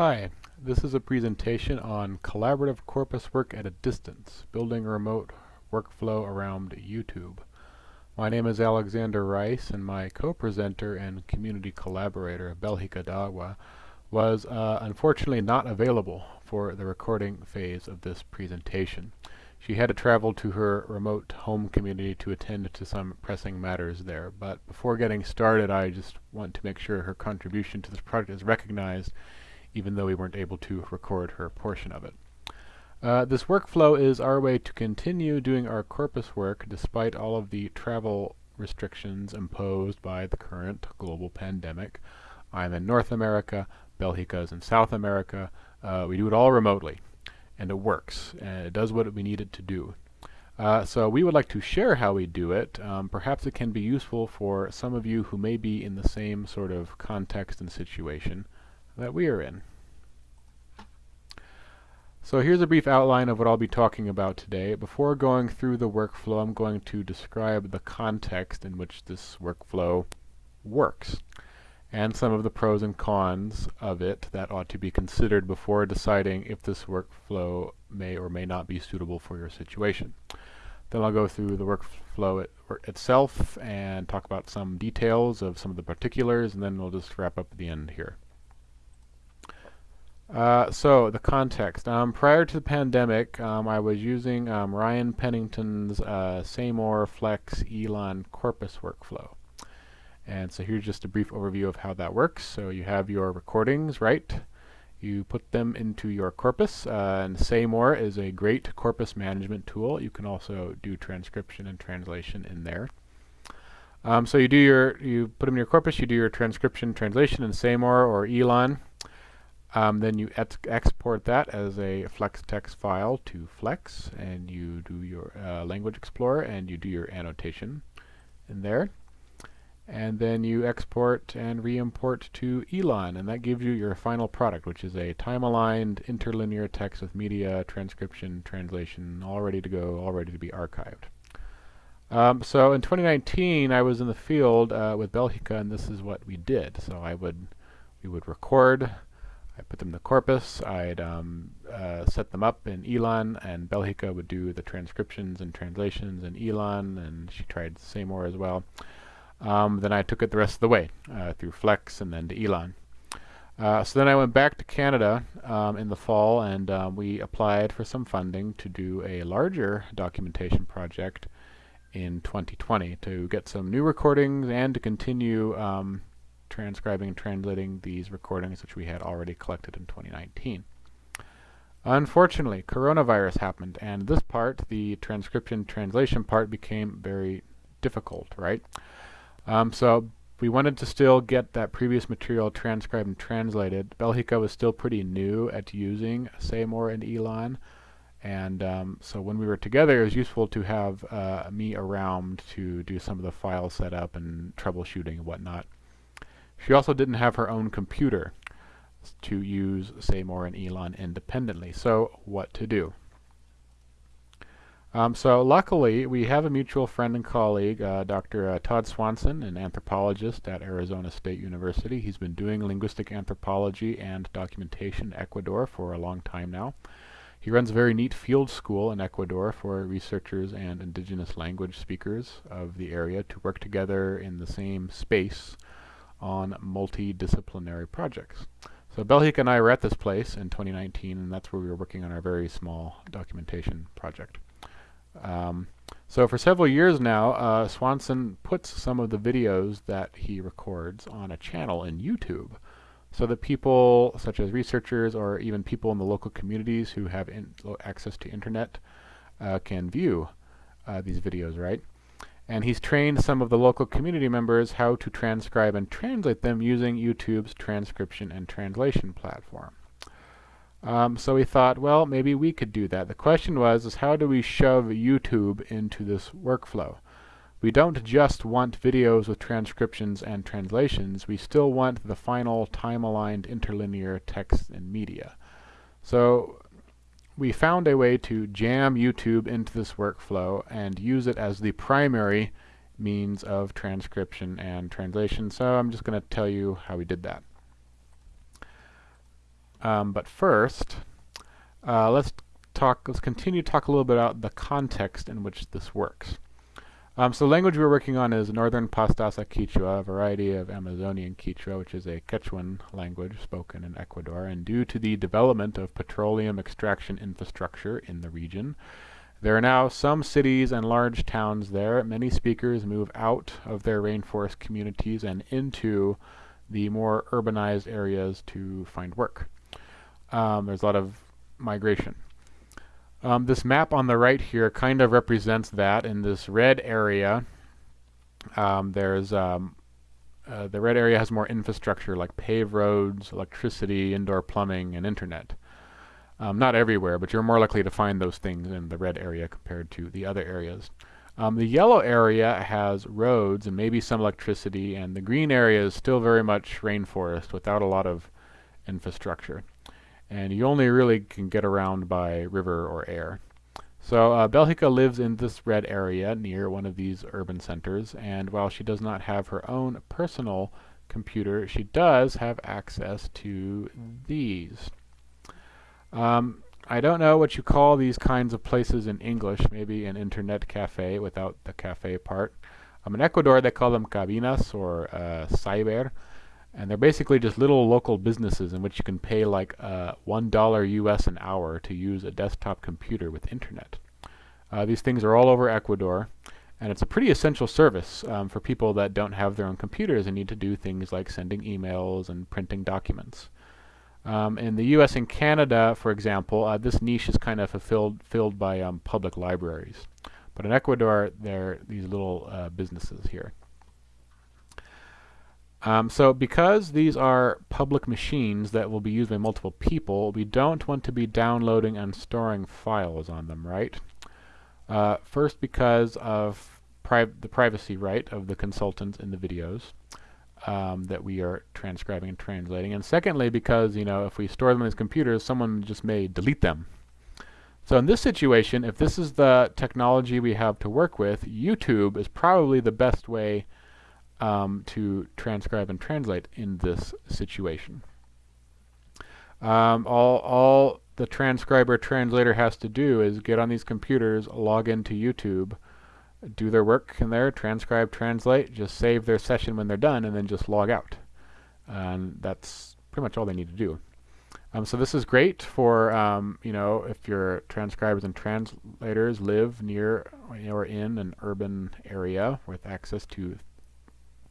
Hi, this is a presentation on collaborative corpus work at a distance, building a remote workflow around YouTube. My name is Alexander Rice and my co-presenter and community collaborator, Belgica Dahua, was uh, unfortunately not available for the recording phase of this presentation. She had to travel to her remote home community to attend to some pressing matters there. But before getting started, I just want to make sure her contribution to this project is recognized even though we weren't able to record her portion of it. Uh, this workflow is our way to continue doing our corpus work despite all of the travel restrictions imposed by the current global pandemic. I'm in North America, Belgica is in South America. Uh, we do it all remotely, and it works, and it does what we need it to do. Uh, so we would like to share how we do it. Um, perhaps it can be useful for some of you who may be in the same sort of context and situation that we are in. So here's a brief outline of what I'll be talking about today. Before going through the workflow, I'm going to describe the context in which this workflow works and some of the pros and cons of it that ought to be considered before deciding if this workflow may or may not be suitable for your situation. Then I'll go through the workflow it, itself and talk about some details of some of the particulars and then we'll just wrap up at the end here. Uh, so the context. Um, prior to the pandemic, um, I was using um, Ryan Pennington's uh, Saymore Flex ELAN Corpus workflow. And so here's just a brief overview of how that works. So you have your recordings, right? You put them into your corpus, uh, and Saymore is a great corpus management tool. You can also do transcription and translation in there. Um, so you do your, you put them in your corpus, you do your transcription, translation in Saymore or Elan. Um, then you ex export that as a flex text file to Flex, and you do your uh, language explorer, and you do your annotation in there. And then you export and re-import to ELAN, and that gives you your final product, which is a time-aligned interlinear text with media, transcription, translation, all ready to go, all ready to be archived. Um, so in 2019, I was in the field uh, with Belgica, and this is what we did. So I would, we would record I put them in the corpus, I'd um, uh, set them up in ELAN, and Belgica would do the transcriptions and translations in ELAN, and she tried Saymore as well. Um, then I took it the rest of the way uh, through Flex and then to ELAN. Uh, so then I went back to Canada um, in the fall, and um, we applied for some funding to do a larger documentation project in 2020 to get some new recordings and to continue um, transcribing and translating these recordings which we had already collected in 2019. Unfortunately, coronavirus happened, and this part, the transcription translation part, became very difficult, right? Um, so we wanted to still get that previous material transcribed and translated. Belgica was still pretty new at using SayMore and ELAN, and um, so when we were together, it was useful to have uh, me around to do some of the file setup and troubleshooting and whatnot. She also didn't have her own computer to use Saymore and ELAN independently. So what to do? Um, so luckily, we have a mutual friend and colleague, uh, Dr. Uh, Todd Swanson, an anthropologist at Arizona State University. He's been doing linguistic anthropology and documentation in Ecuador for a long time now. He runs a very neat field school in Ecuador for researchers and indigenous language speakers of the area to work together in the same space on multidisciplinary projects. So Belgica and I were at this place in 2019, and that's where we were working on our very small documentation project. Um, so for several years now, uh, Swanson puts some of the videos that he records on a channel in YouTube so that people, such as researchers or even people in the local communities who have access to internet, uh, can view uh, these videos, right? And he's trained some of the local community members how to transcribe and translate them using YouTube's transcription and translation platform. Um, so we thought, well, maybe we could do that. The question was, is how do we shove YouTube into this workflow? We don't just want videos with transcriptions and translations, we still want the final time-aligned interlinear text and media. So we found a way to jam YouTube into this workflow and use it as the primary means of transcription and translation. So I'm just going to tell you how we did that. Um, but first, uh, let's talk. Let's continue to talk a little bit about the context in which this works. Um, so the language we're working on is Northern Pastaza Quechua, a variety of Amazonian Quechua, which is a Quechuan language spoken in Ecuador. And due to the development of petroleum extraction infrastructure in the region, there are now some cities and large towns there. Many speakers move out of their rainforest communities and into the more urbanized areas to find work. Um, there's a lot of migration. Um, this map on the right here kind of represents that. In this red area, um, there's um, uh, the red area has more infrastructure like paved roads, electricity, indoor plumbing, and internet. Um, not everywhere, but you're more likely to find those things in the red area compared to the other areas. Um, the yellow area has roads and maybe some electricity, and the green area is still very much rainforest without a lot of infrastructure and you only really can get around by river or air. So uh, Belgica lives in this red area near one of these urban centers, and while she does not have her own personal computer, she does have access to these. Um, I don't know what you call these kinds of places in English, maybe an internet cafe without the cafe part. Um, in Ecuador, they call them cabinas or uh, cyber. And they're basically just little local businesses in which you can pay like uh, $1 US an hour to use a desktop computer with internet. Uh, these things are all over Ecuador, and it's a pretty essential service um, for people that don't have their own computers and need to do things like sending emails and printing documents. Um, in the U.S. and Canada, for example, uh, this niche is kind of fulfilled filled by um, public libraries. But in Ecuador, there are these little uh, businesses here. Um, so because these are public machines that will be used by multiple people, we don't want to be downloading and storing files on them, right? Uh, first because of the privacy right of the consultants in the videos um, that we are transcribing and translating. And secondly because, you know, if we store them as computers, someone just may delete them. So in this situation, if this is the technology we have to work with, YouTube is probably the best way um, to transcribe and translate in this situation. Um, all, all the transcriber translator has to do is get on these computers, log into YouTube, do their work in there, transcribe, translate, just save their session when they're done, and then just log out. And that's pretty much all they need to do. Um, so this is great for, um, you know, if your transcribers and translators live near or in an urban area with access to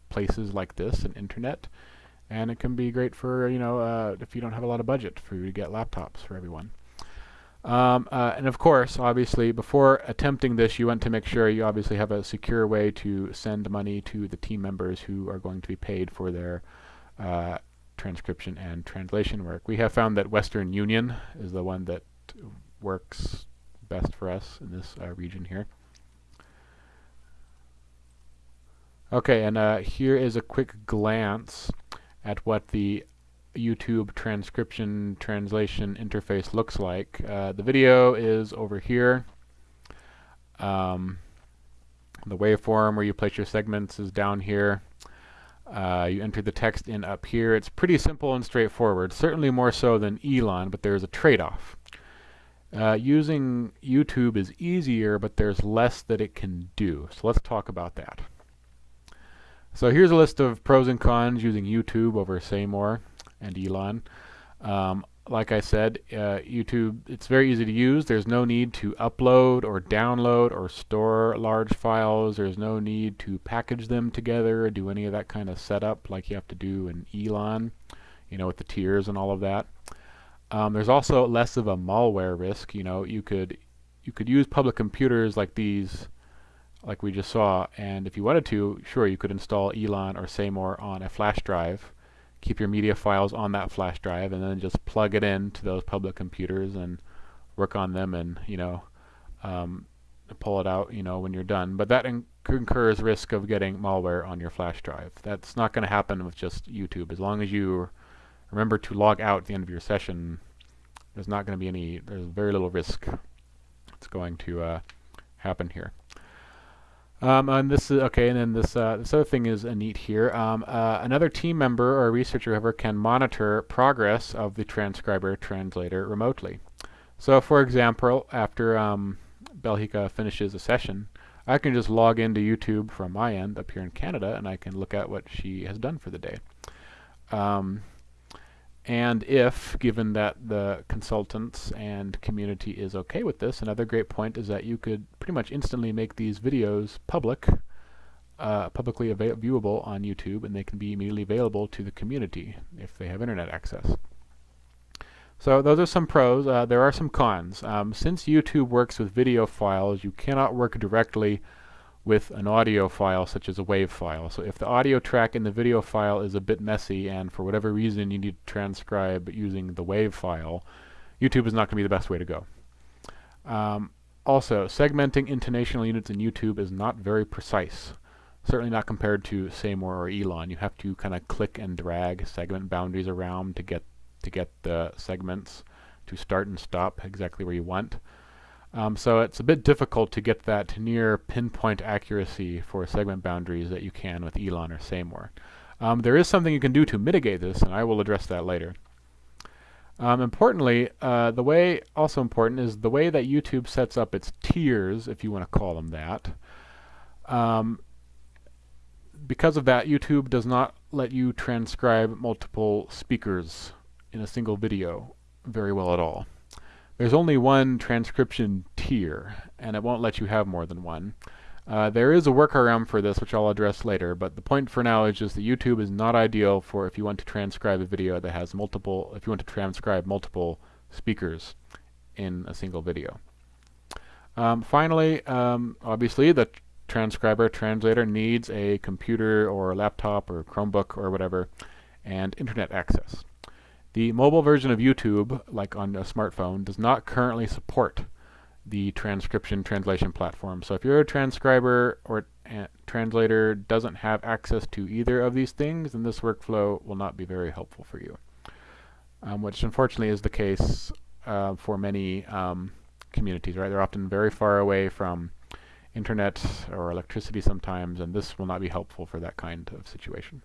places like this and internet. And it can be great for, you know, uh, if you don't have a lot of budget for you to get laptops for everyone. Um, uh, and of course, obviously, before attempting this, you want to make sure you obviously have a secure way to send money to the team members who are going to be paid for their uh, transcription and translation work. We have found that Western Union is the one that works best for us in this uh, region here. Okay, and uh, here is a quick glance at what the YouTube transcription translation interface looks like. Uh, the video is over here. Um, the waveform where you place your segments is down here. Uh, you enter the text in up here. It's pretty simple and straightforward, certainly more so than ELAN, but there's a trade-off. Uh, using YouTube is easier, but there's less that it can do. So let's talk about that. So here's a list of pros and cons using YouTube over Saymore and ELAN. Um, like I said, uh, YouTube, it's very easy to use. There's no need to upload or download or store large files. There's no need to package them together or do any of that kind of setup like you have to do in ELAN, you know, with the tiers and all of that. Um, there's also less of a malware risk. You know, you could you could use public computers like these like we just saw. And if you wanted to, sure, you could install ELAN or Saymore on a flash drive, keep your media files on that flash drive, and then just plug it in to those public computers and work on them and, you know, um, pull it out, you know, when you're done. But that incurs risk of getting malware on your flash drive. That's not going to happen with just YouTube. As long as you remember to log out at the end of your session, there's not going to be any, there's very little risk that's going to uh, happen here. Um, and this is okay, and then this uh, this other thing is uh, neat here. Um, uh, another team member or researcher, whoever, can monitor progress of the transcriber translator remotely. So, for example, after um, finishes a session, I can just log into YouTube from my end up here in Canada, and I can look at what she has done for the day. Um, and if, given that the consultants and community is okay with this, another great point is that you could pretty much instantly make these videos public, uh, publicly viewable on YouTube, and they can be immediately available to the community if they have internet access. So those are some pros. Uh, there are some cons. Um, since YouTube works with video files, you cannot work directly with an audio file such as a WAV file. So if the audio track in the video file is a bit messy and for whatever reason you need to transcribe using the WAV file, YouTube is not going to be the best way to go. Um, also, segmenting intonational units in YouTube is not very precise. Certainly not compared to SayMore or ELAN. You have to kind of click and drag segment boundaries around to get to get the segments to start and stop exactly where you want. Um, so it's a bit difficult to get that near pinpoint accuracy for segment boundaries that you can with ELAN or SayMore. Um, there is something you can do to mitigate this, and I will address that later. Um, importantly, uh, the way, also important, is the way that YouTube sets up its tiers, if you want to call them that. Um, because of that, YouTube does not let you transcribe multiple speakers in a single video very well at all. There's only one transcription tier, and it won't let you have more than one. Uh, there is a workaround for this, which I'll address later, but the point for now is just that YouTube is not ideal for if you want to transcribe a video that has multiple, if you want to transcribe multiple speakers in a single video. Um, finally, um, obviously, the transcriber translator needs a computer or a laptop or Chromebook or whatever, and internet access. The mobile version of YouTube, like on a smartphone, does not currently support the transcription translation platform. So if you're a transcriber or translator doesn't have access to either of these things, then this workflow will not be very helpful for you. Um, which unfortunately is the case uh, for many um, communities, right? They're often very far away from internet or electricity sometimes, and this will not be helpful for that kind of situation.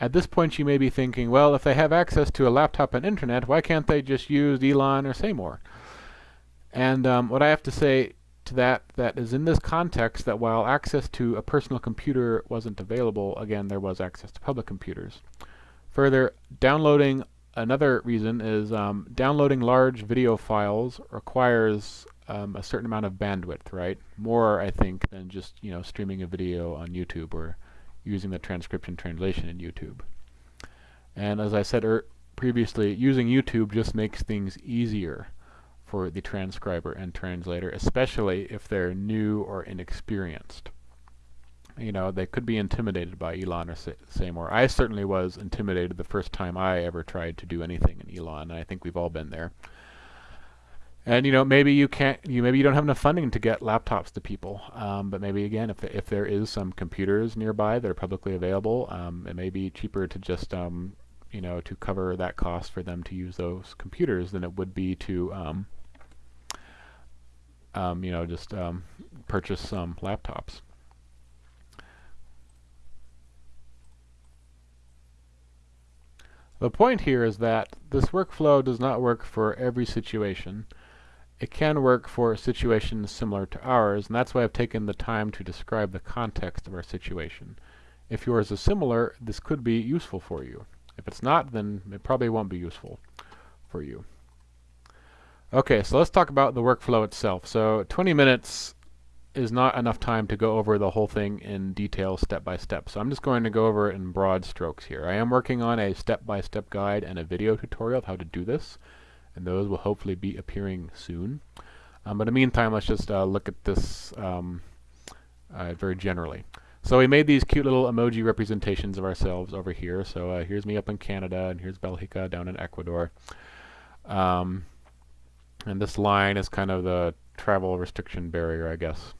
At this point you may be thinking, well, if they have access to a laptop and internet, why can't they just use ELAN or SayMore? And um, what I have to say to that, that is in this context that while access to a personal computer wasn't available, again, there was access to public computers. Further, downloading, another reason is um, downloading large video files requires um, a certain amount of bandwidth, right? More, I think, than just, you know, streaming a video on YouTube or using the transcription translation in YouTube. And as I said er previously, using YouTube just makes things easier for the transcriber and translator, especially if they're new or inexperienced. You know, they could be intimidated by ELAN or SayMore. I certainly was intimidated the first time I ever tried to do anything in ELAN, and I think we've all been there. And you know, maybe you can't, you maybe you don't have enough funding to get laptops to people. Um, but maybe again, if if there is some computers nearby that are publicly available, um, it may be cheaper to just um, you know to cover that cost for them to use those computers than it would be to um, um, you know just um, purchase some laptops. The point here is that this workflow does not work for every situation it can work for situations similar to ours, and that's why I've taken the time to describe the context of our situation. If yours is similar, this could be useful for you. If it's not, then it probably won't be useful for you. Okay, so let's talk about the workflow itself. So 20 minutes is not enough time to go over the whole thing in detail step by step. So I'm just going to go over it in broad strokes here. I am working on a step-by-step -step guide and a video tutorial of how to do this and those will hopefully be appearing soon. Um, but in the meantime, let's just uh, look at this um, uh, very generally. So we made these cute little emoji representations of ourselves over here. So uh, here's me up in Canada, and here's Belgica down in Ecuador. Um, and this line is kind of the travel restriction barrier, I guess.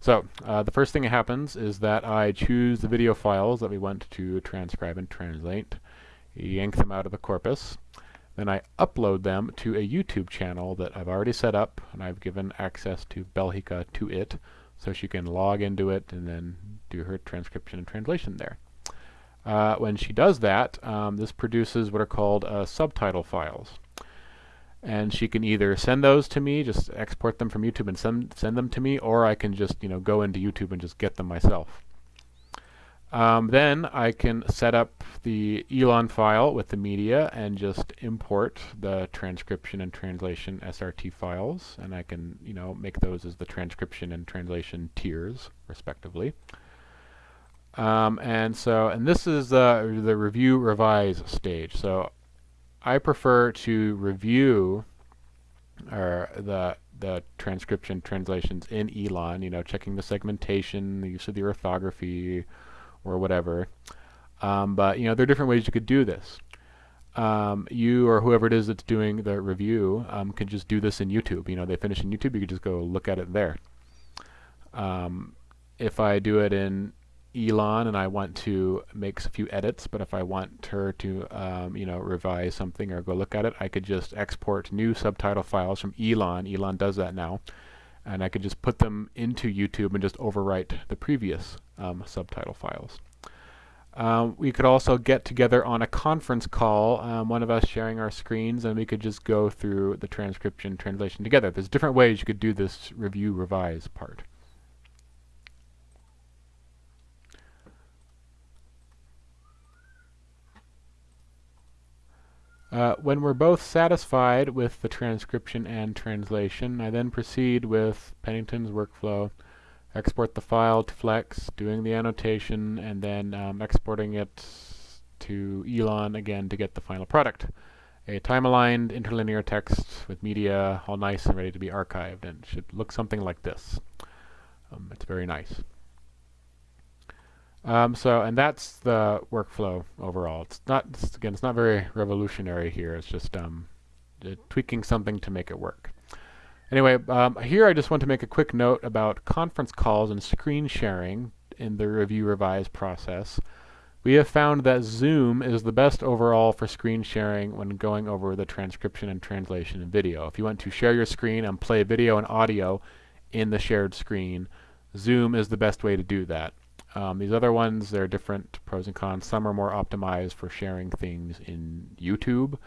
So uh, the first thing that happens is that I choose the video files that we want to transcribe and translate, yank them out of the corpus. Then I upload them to a YouTube channel that I've already set up and I've given access to Belgica to it so she can log into it and then do her transcription and translation there. Uh, when she does that, um, this produces what are called uh, subtitle files. And she can either send those to me, just export them from YouTube and send, send them to me, or I can just you know go into YouTube and just get them myself. Um, then I can set up the ELAN file with the media and just import the transcription and translation SRT files and I can you know make those as the transcription and translation tiers respectively. Um, and so, and this is the, the review revise stage. So I prefer to review or the the transcription translations in ELAN you know, checking the segmentation, the use of the orthography or whatever. Um, but, you know, there are different ways you could do this. Um, you or whoever it is that's doing the review um, can just do this in YouTube. You know, they finish in YouTube, you could just go look at it there. Um, if I do it in ELAN and I want to make a few edits, but if I want her to, um, you know, revise something or go look at it, I could just export new subtitle files from ELAN. ELAN does that now. And I could just put them into YouTube and just overwrite the previous um, subtitle files. Um, we could also get together on a conference call, um, one of us sharing our screens, and we could just go through the transcription translation together. There's different ways you could do this review revise part. Uh, when we're both satisfied with the transcription and translation, I then proceed with Pennington's workflow, export the file to Flex, doing the annotation, and then um, exporting it to ELAN again to get the final product. A time-aligned interlinear text with media all nice and ready to be archived, and should look something like this. Um, it's very nice. Um, so, and that's the workflow overall. It's not, it's, again, it's not very revolutionary here. It's just um, tweaking something to make it work. Anyway, um, here I just want to make a quick note about conference calls and screen sharing in the review revise process. We have found that Zoom is the best overall for screen sharing when going over the transcription and translation in video. If you want to share your screen and play video and audio in the shared screen, Zoom is the best way to do that. Um, these other ones, there are different pros and cons. Some are more optimized for sharing things in YouTube.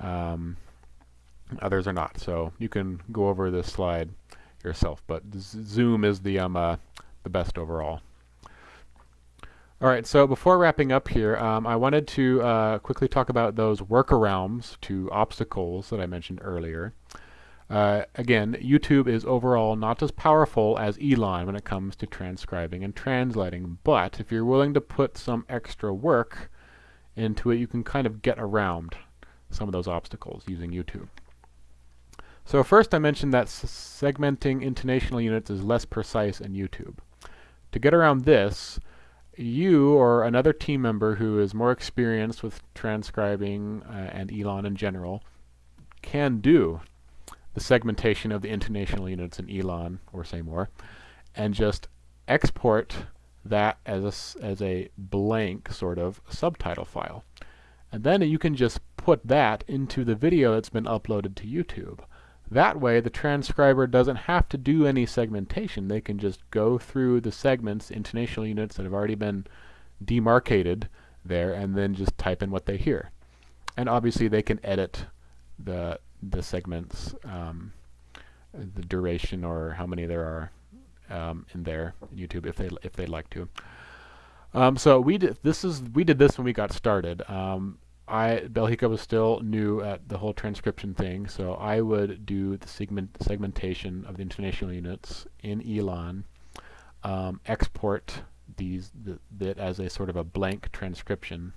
Um, others are not. So you can go over this slide yourself. But Zoom is the um, uh, the best overall. All right, so before wrapping up here, um, I wanted to uh, quickly talk about those workarounds to obstacles that I mentioned earlier. Uh, again, YouTube is overall not as powerful as ELAN when it comes to transcribing and translating, but if you're willing to put some extra work into it, you can kind of get around some of those obstacles using YouTube. So first I mentioned that segmenting intonational units is less precise in YouTube. To get around this, you or another team member who is more experienced with transcribing uh, and ELAN in general can do the segmentation of the intonational units in ELAN or SayMore, and just export that as a, as a blank sort of subtitle file. And then you can just put that into the video that's been uploaded to YouTube. That way the transcriber doesn't have to do any segmentation. They can just go through the segments, intonational units that have already been demarcated there and then just type in what they hear. And obviously they can edit the the segments, um, the duration or how many there are um, in there in YouTube if they if they'd like to. Um, so we did this is we did this when we got started. Um, I Belgica was still new at the whole transcription thing, so I would do the segment segmentation of the intonational units in ELAN, um, export these the, as a sort of a blank transcription,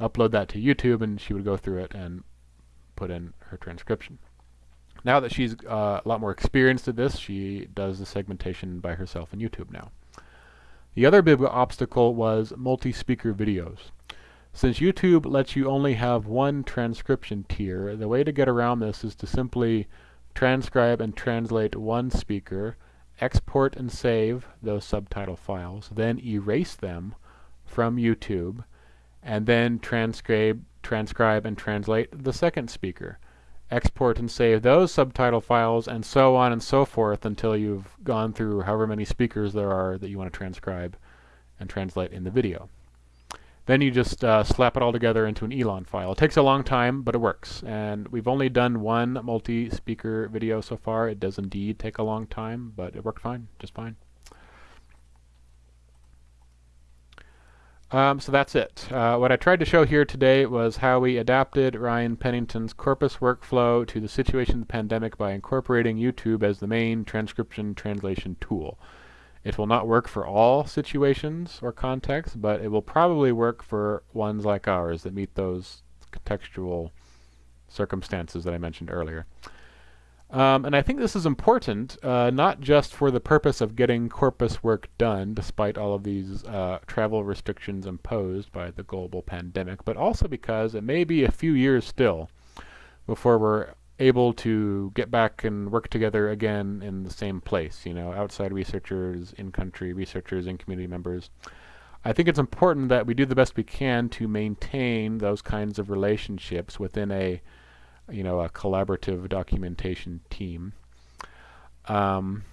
upload that to YouTube, and she would go through it and put in her transcription. Now that she's uh, a lot more experienced at this, she does the segmentation by herself on YouTube now. The other big obstacle was multi-speaker videos. Since YouTube lets you only have one transcription tier, the way to get around this is to simply transcribe and translate one speaker, export and save those subtitle files, then erase them from YouTube, and then transcribe transcribe and translate the second speaker. Export and save those subtitle files and so on and so forth until you've gone through however many speakers there are that you want to transcribe and translate in the video. Then you just uh, slap it all together into an ELAN file. It takes a long time, but it works. And we've only done one multi-speaker video so far. It does indeed take a long time, but it worked fine, just fine. Um, so that's it. Uh, what I tried to show here today was how we adapted Ryan Pennington's corpus workflow to the situation of the pandemic by incorporating YouTube as the main transcription translation tool. It will not work for all situations or contexts, but it will probably work for ones like ours that meet those contextual circumstances that I mentioned earlier. Um, and I think this is important, uh, not just for the purpose of getting corpus work done, despite all of these uh, travel restrictions imposed by the global pandemic, but also because it may be a few years still before we're able to get back and work together again in the same place, you know, outside researchers, in-country researchers, and community members. I think it's important that we do the best we can to maintain those kinds of relationships within a you know, a collaborative documentation team. Um,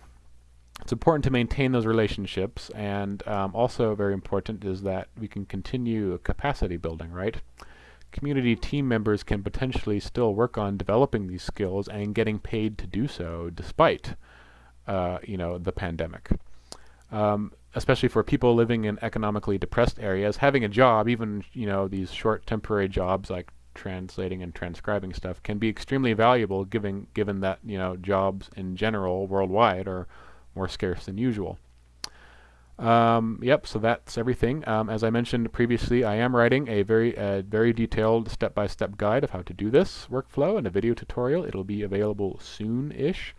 it's important to maintain those relationships, and um, also very important is that we can continue capacity building, right? Community team members can potentially still work on developing these skills and getting paid to do so despite, uh, you know, the pandemic. Um, especially for people living in economically depressed areas, having a job, even, you know, these short temporary jobs like translating and transcribing stuff can be extremely valuable given given that you know jobs in general worldwide are more scarce than usual. Um, yep, so that's everything. Um, as I mentioned previously, I am writing a very uh, very detailed step-by-step -step guide of how to do this workflow and a video tutorial. It'll be available soon-ish.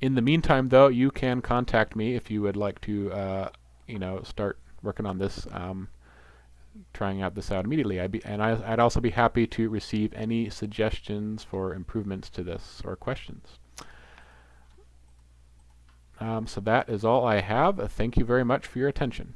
In the meantime, though, you can contact me if you would like to, uh, you know, start working on this. Um, trying out this out immediately. I'd be, and I, would also be happy to receive any suggestions for improvements to this or questions. Um, so that is all I have. Thank you very much for your attention.